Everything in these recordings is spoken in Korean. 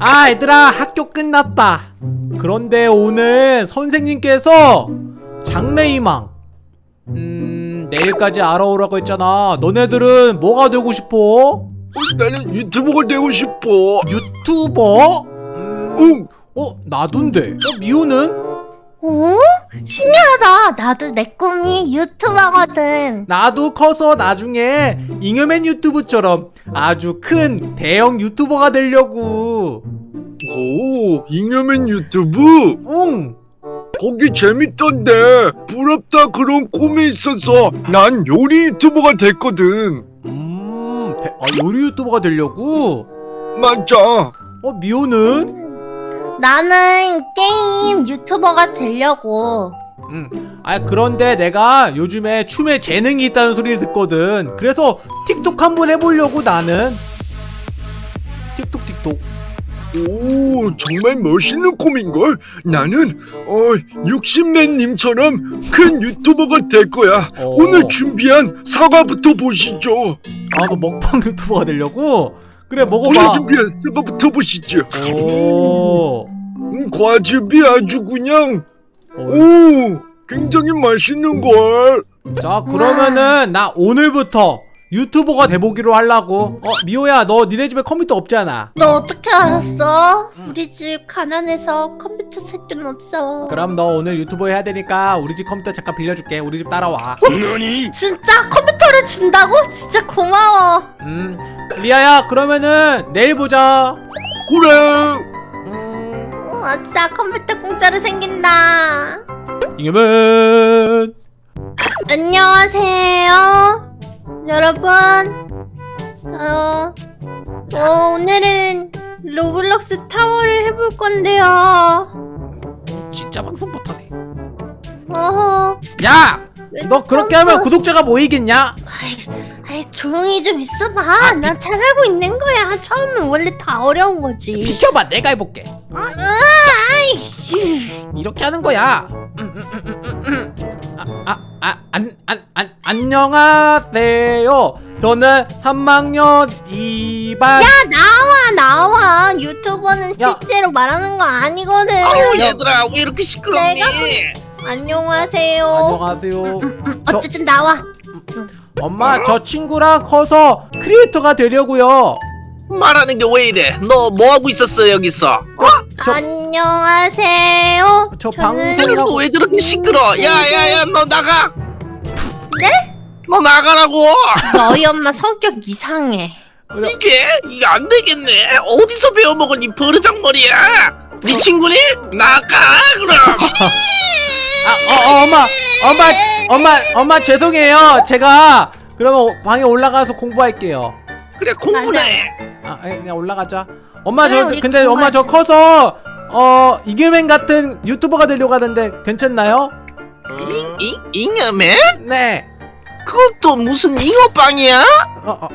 아 얘들아 학교 끝났다 그런데 오늘 선생님께서 장래희망 음 내일까지 알아오라고 했잖아 너네들은 뭐가 되고 싶어? 나는 유튜버가 되고 싶어. 유튜버? 음, 응. 어 나도인데 어 미호는? 오? 신기하다. 나도 내 꿈이 유튜버거든. 나도 커서 나중에 잉여맨 유튜브처럼 아주 큰 대형 유튜버가 되려고 오, 잉여맨 유튜브? 응 거기 재밌던데. 부럽다 그런 꿈이 있어서 난 요리 유튜버가 됐거든. 음, 대- 아, 요리 유튜버가 되려고? 맞아. 어, 미호는? 나는 게임 유튜버가 되려고. 음, 아, 그런데 내가 요즘에 춤에 재능이 있다는 소리를 듣거든. 그래서 틱톡 한번 해보려고 나는. 틱톡, 틱톡. 오, 정말 멋있는 꿈인걸. 나는 어, 60맨님처럼 큰 유튜버가 될 거야. 어. 오늘 준비한 사과부터 보시죠. 아, 너 먹방 유튜버가 되려고? 그래, 오늘 먹어봐. 준비한 사과부터 보시죠. 오. 음, 과즙이 아주 그냥 어, 오, 굉장히 맛있는 걸. 자, 그러면은 나 오늘부터 유튜버가 돼보기로 하려고. 어, 미호야, 너 니네 집에 컴퓨터 없잖아. 너 어떻게 알았어? 우리 집 가난해서 컴퓨터 새끼는 없어. 그럼 너 오늘 유튜버 해야 되니까 우리 집 컴퓨터 잠깐 빌려줄게. 우리 집 따라와. 진짜 컴퓨터를 준다고? 진짜 고마워. 음, 리아야, 그러면은 내일 보자. 그래. 음, 어, 아싸 컴퓨터 공짜로 생긴다. 이겨면 안녕하세요. 여러분. 어, 어, 오늘은 로블록스 타워를 해볼 건데요. 진짜 방송 못하네. 어허. 야, 왜 너 그렇게 하면 구독자가 모이겠냐? 아이, 조용히 좀 있어봐. 나 잘하고 있는 거야. 처음은 원래 다 어려운 거지. 비켜봐, 내가 해볼게. 아이, 이렇게 하는 거야. 음, 음, 음, 음. 아, 아, 아, 안, 안, 안, 안녕하세요. 저는 한학년 2반. 야 나와 나와. 유튜버는 야. 실제로 말하는 거 아니거든. 아우 얘들아 왜 이렇게 시끄럽니? 내가 안녕하세요. 안녕하세요. 음, 저- 어쨌든 나와. 엄마, 저 친구랑 커서 크리에이터가 되려고요. 말하는 게 왜 이래? 너 뭐 하고 있었어 여기서? 저- 안녕하세요. 저 저는 방송- 너왜 저렇게 시끄러? 야야야 너 나가! 네? 너 나가라고! 너희 엄마 성격 이상해. 그래, 이게 이게 안 되겠네. 어디서 배워먹은 이 버르장머리야? 네 친구니? 나가 그럼. 아, 어, 어, 엄마, 엄마, 엄마, 엄마 죄송해요. 제가 그러면 방에 올라가서 공부할게요. 그래 공부나 해. 아, 그냥 올라가자. 엄마 그래, 저 우리 근데 엄마 저 커서 어 이규맨 같은 유튜버가 되려고 하는데 괜찮나요? 이 잉여맨? 네. 그것도 무슨 잉어빵이야? 어, 어.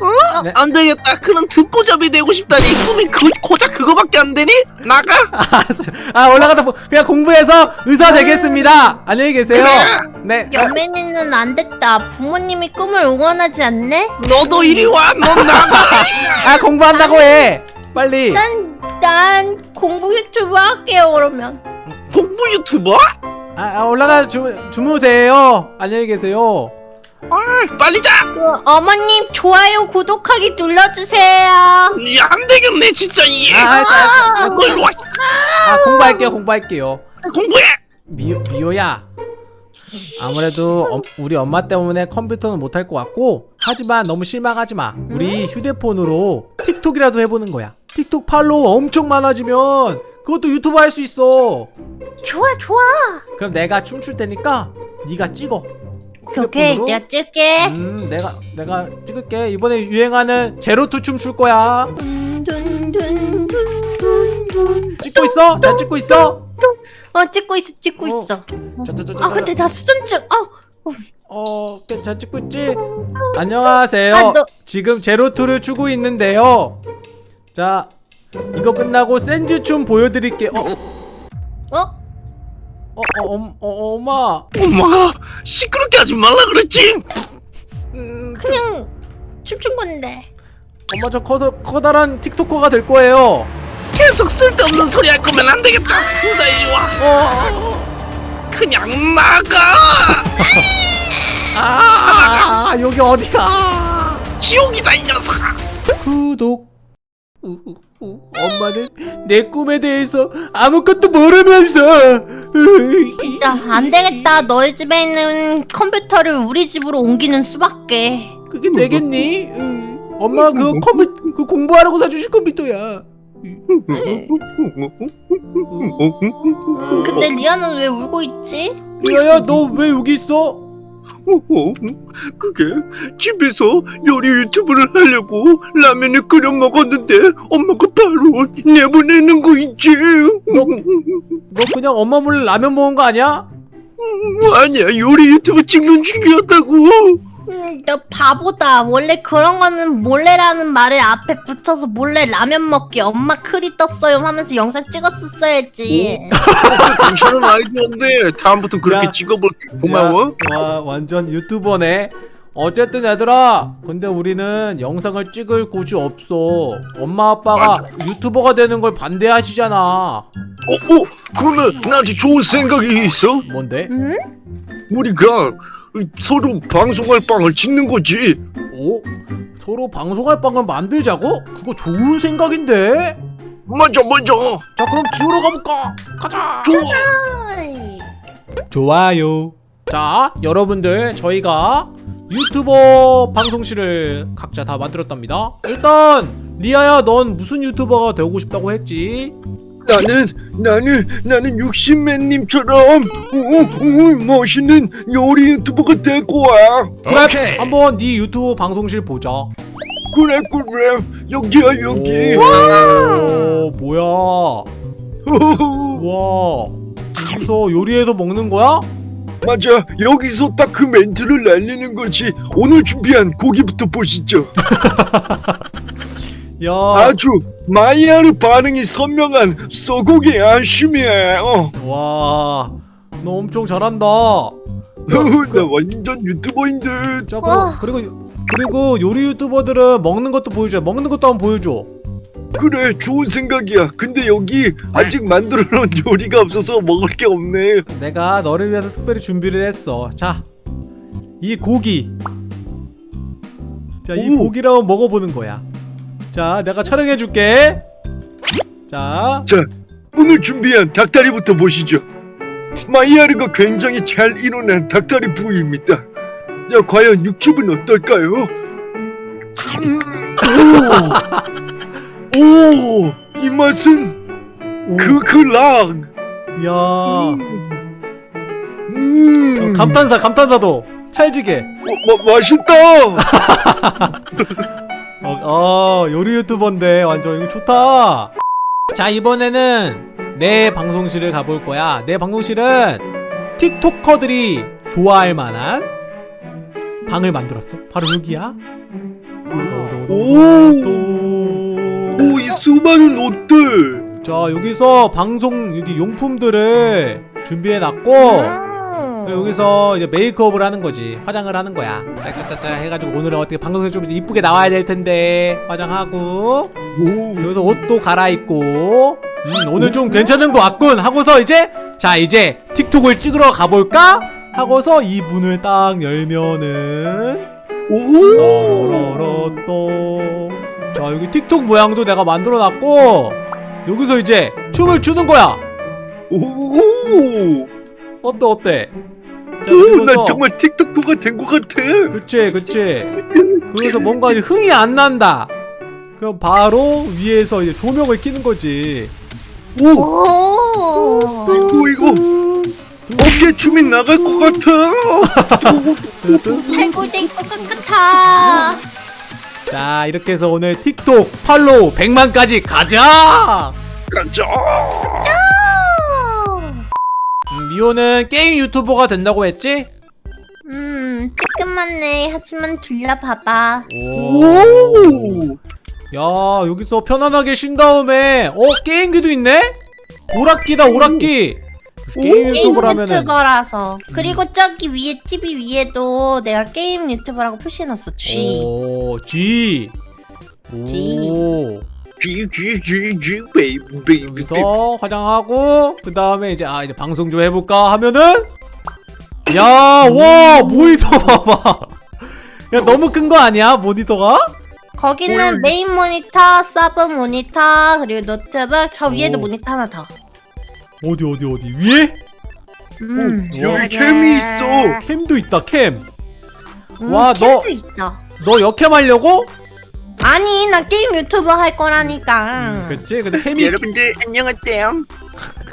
어? 네. 안 되겠다. 그런 듣보잡이 되고 싶다니 꿈이 그 고작 그거밖에 안 되니? 나가. 알았어요. 아 올라가다 보, 그냥 공부해서 의사 되겠습니다. 안녕히 계세요. 그래. 네. 연예인은 안 됐다. 부모님이 꿈을 응원하지 않네? 너도 이리 와. 너 나가. 아 공부한다고 해. 빨리. 난, 난 공부 유튜브 할게요, 그러면. 공부 유튜버? 아, 아 올라가 주, 주무세요. 안녕히 계세요. 아, 빨리 자. 그, 어머님, 좋아요, 구독하기 눌러주세요. 이 안 되겠네 진짜 이. 아. 아, 와. 아 공부할게요. 공부할게요. 공부해. 미호, 미호야 아무래도 엄- 우리 엄마 때문에 컴퓨터는 못할 것 같고 하지만 너무 실망하지 마 우리 휴대폰으로 틱톡이라도 해보는 거야 틱톡 팔로워 엄청 많아지면 그것도 유튜브 할 수 있어 좋아, 좋아. 그럼 내가 춤출 테니까 네가 찍어 오케이. 내가 찍게. 음 내가 내가 찍을게 이번에 유행하는 Zero Two 춤 출 거야 음, 둔, 둔, 둔, 둔, 둔. 찍고 있어? 잘 찍고 있어? 어, 찍고 있어, 찍고 어. 있어. 자자자 자 아, 근데 나 수전증. 어, 어, 잘 찍고 있지? 안녕하세요. 아, 너- 지금 제로투를 추고 있는데요. 자, 이거 끝나고 센즈 춤 보여드릴게요. 어, 어? 어, 어, 어, 어 엄마. 엄마가 시끄럽게 하지 말라 그랬지. 음, 좀- 그냥 춤춘 건데. 엄마 저 커서 커다란 틱토커가 될 거예요 계속 쓸데없는 소리 할 거면 안 되겠다. 나 이리 와. 어, 그냥 나가. 아 여기 어디야 지옥이다 이 녀석아. 구독. 엄마는 내 꿈에 대해서 아무것도 모르면서 으이. 야, 안 되겠다. 너희 집에 있는 컴퓨터를 우리 집으로 옮기는 수밖에. 그게 되겠니? 으. 엄마 그 컴퓨터 그 공부하라고 사주신 컴퓨터야 음, 근데 리아는 왜 울고 있지? 리아야 너 왜 여기 있어? 어, 그게 집에서 요리 유튜브를 하려고 라면을 끓여 먹었는데 엄마가 바로 내보내는 거 있지. 너 그냥 엄마 몰래 라면 먹은 거 아니야? 아니야 요리 유튜브 찍는 중이었다고. 음, 너 바보다. 원래 그런 거는 몰래라는 말을 앞에 붙여서 몰래 라면 먹기 엄마 크리 떴어요 하면서 영상 찍었었어야지. 괜찮은 아이디어인데 다음부터 그렇게 야. 찍어볼게. 고마워. 야, 와 완전 유튜버네 어쨌든 얘들아 근데 우리는 영상을 찍을 곳이 없어 엄마 아빠가 유튜버가 되는 걸 반대하시잖아 어, 어, 그러면 나한테 좋은 생각이 있어. 뭔데? 응? 우리가 서로 방송할 방을 짓는 거지. 오? 서로 방송할 방을 만들자고? 그거 좋은 생각인데? 맞아, 맞아. 자 그럼 지우러 가볼까? 가자 좋아. 좋아요 자 여러분들 저희가 유튜버 방송실을 각자 다 만들었답니다 일단 리아야 넌 무슨 유튜버가 되고 싶다고 했지? 나는 나는 나는 60맨님처럼 오, 오, 멋있는 요리 유튜버가 될 거야. 그래 한번 네 유튜브 방송실 보자 그래 그래 여기야 여기. 오 뭐야 와 여기서 요리해서 먹는 거야? 맞아 여기서 딱 그 멘트를 날리는 거지. 오늘 준비한 고기부터 보시죠. 야 아주 마이야르 반응이 선명한 소고기 안심이야. 어. 와, 너 엄청 잘한다. 나 완전 유튜버인 듯. 자, 와. 그리고, 그리고 그리고 요리 유튜버들은 먹는 것도 보여줘. 먹는 것도 한번 보여줘. 그래 좋은 생각이야. 근데 여기 아직 만들어 놓은 요리가 없어서 먹을 게 없네. 내가 너를 위해서 특별히 준비를 했어. 자, 이 고기. 자, 이 오. 고기를 한번 먹어보는 거야. 자, 내가 촬영해줄게. 자, 자, 오늘 준비한 닭다리부터 보시죠. 마이야르가 굉장히 잘 일어난 닭다리 부위입니다. 야, 과연 육즙은 어떨까요? 음, 오, 오, 이 맛은 그그락. 야, 음, 감탄사, 감탄사도 찰지게. 어, 마, 맛있다. 어, 어, 요리 유튜버인데 완전 이거 좋다. 자 이번에는 내 방송실을 가볼 거야. 내 방송실은 틱토커들이 좋아할 만한 방을 만들었어. 바로 여기야. 오, 오, 이 수많은 옷들. 자 여기서 방송 여기 용품들을 준비해놨고 음. 여기서 이제 메이크업을 하는 거지. 화장을 하는 거야. 짝짝짝짝 해가지고 오늘은 어떻게 방송에 좀 이쁘게 나와야 될 텐데. 화장하고. 오, 여기서 옷도 갈아입고. 음, 오늘 좀 괜찮은 거 같군. 하고서 이제 자 이제 틱톡을 찍으러 가볼까? 하고서 이 문을 딱 열면은. 오, 또로로또. 자 여기 틱톡 모양도 내가 만들어놨고. 여기서 이제 춤을 추는 거야. 오. 어때 어때? 자 오, 난 정말 틱톡커가 된 것 같아. 그치 그치 그래서 뭔가 이제 흥이 안 난다 그럼 바로 위에서 이제 조명을 켜는 거지 오, 오. 이거 이거 어깨 춤이 나갈 것 같아. 살골대 것 같아. 자 이렇게 해서 오늘 틱톡 팔로우 100만까지 가자 가자. 음, 미호는 게임 유튜버가 된다고 했지? 음, 조금만네. 하지만 둘러봐봐. 오. 오, 야 여기서 편안하게 쉰 다음에 어 게임기도 있네? 오락기다 오락기 게임 게임 유튜버라면은 유튜버라서. 그리고 저기 위에 TV 위에도 내가 게임 유튜버라고 표시해놨어. G. 오 G 오 baby 여기서 화장하고 그 다음에 이제 아 이제 방송 좀 해볼까 하면은 야 와 모니터 봐봐 야 너무 큰 거 아니야 모니터가? 거기는 뭘. 메인 모니터, 서브 모니터, 그리고 노트북, 저 위에도 오. 모니터 하나 더. 어디 어디 어디 위에? 음, 여기 cam이 있어 cam도 있다 cam. 음, 와, 너- cam도 있어. 너 역cam 하려고? 아니, 나 게임 유튜버 할 거라니까. 그치 근데 cam이 여러분들 안녕하세요.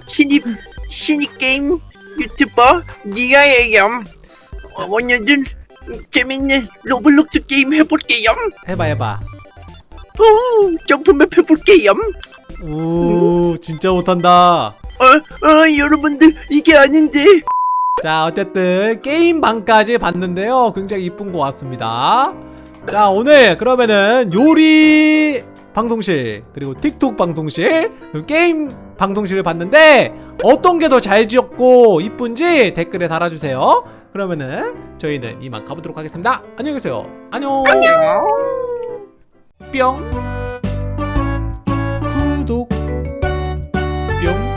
신입 신입 게임 유튜버 니아예요. 어, 오늘은 재밌는 로블록스 게임 해볼게요. 해봐 해봐. 오, jump map 해볼게요. 오 진짜 못한다. 어, 어, 여러분들 이게 아닌데. 자 어쨌든 게임 방까지 봤는데요 굉장히 이쁜 것 같습니다 자 오늘 그러면은 요리 방송실 그리고 틱톡 방송실 그리고 게임 방송실을 봤는데 어떤 게 더 잘 지었고 이쁜지 댓글에 달아주세요. 그러면은 저희는 이만 가보도록 하겠습니다. 안녕히 계세요. 안녕. 뿅. 구독. 뿅.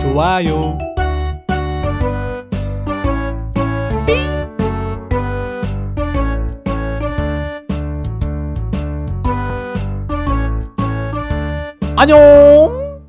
좋아요 안녕